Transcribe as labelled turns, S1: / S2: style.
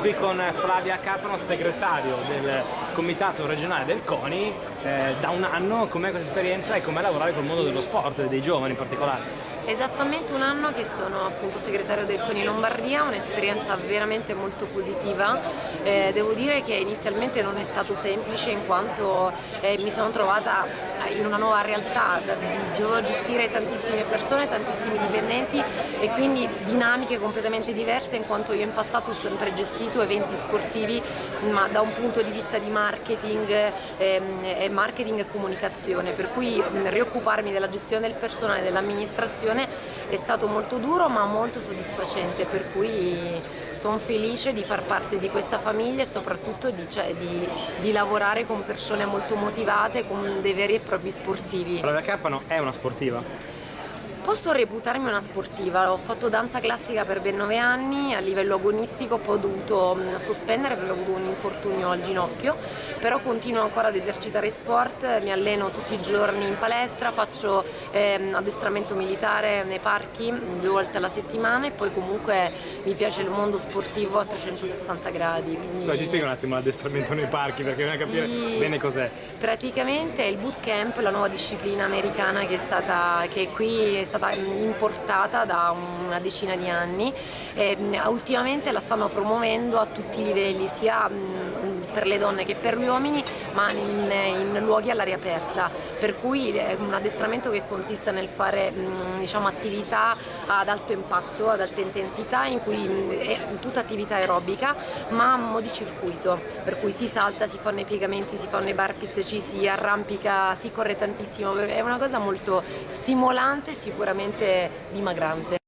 S1: qui con Flavia Carpano, segretario del comitato regionale del CONI. Eh, da un anno, com'è questa esperienza e com'è lavorare col mondo dello sport, dei giovani in particolare?
S2: Esattamente un anno che sono appunto segretario del CONI Lombardia, un'esperienza veramente molto positiva. Eh, devo dire che inizialmente non è stato semplice in quanto eh, mi sono trovata in una nuova realtà, dovevo gestire tantissime persone, tantissimi dipendenti e quindi dinamiche completamente diverse in quanto io in passato ho sempre gestito eventi sportivi ma da un punto di vista di marketing, ehm, marketing e comunicazione, per cui rioccuparmi della gestione del personale dell'amministrazione è stato molto duro ma molto soddisfacente per cui sono felice di far parte di questa famiglia e soprattutto di, cioè, di, di lavorare con persone molto motivate, con dei veri e propri sportivi.
S1: Flavia Carpano è una sportiva?
S2: Posso reputarmi una sportiva, ho fatto danza classica per ben nove anni, a livello agonistico poi ho dovuto mm, sospendere perché ho avuto un infortunio al ginocchio, però continuo ancora ad esercitare sport, mi alleno tutti i giorni in palestra, faccio eh, addestramento militare nei parchi due volte alla settimana e poi comunque mi piace il mondo sportivo a 360 gradi. Quindi...
S1: Ci spiega un attimo l'addestramento nei parchi perché non capire sì, bene cos'è.
S2: Praticamente è il bootcamp, la nuova disciplina americana che è stata che qui è stata importata da una decina di anni e ultimamente la stanno promuovendo a tutti i livelli, sia per le donne che per gli uomini, ma in, in luoghi all'aria aperta, per cui è un addestramento che consiste nel fare diciamo, attività ad alto impatto, ad alta intensità, in cui è tutta attività aerobica, ma a mo' di circuito, per cui si salta, si fanno i piegamenti, si fanno i burpees, ci si arrampica, si corre tantissimo, è una cosa molto stimolante e sicuramente dimagrante.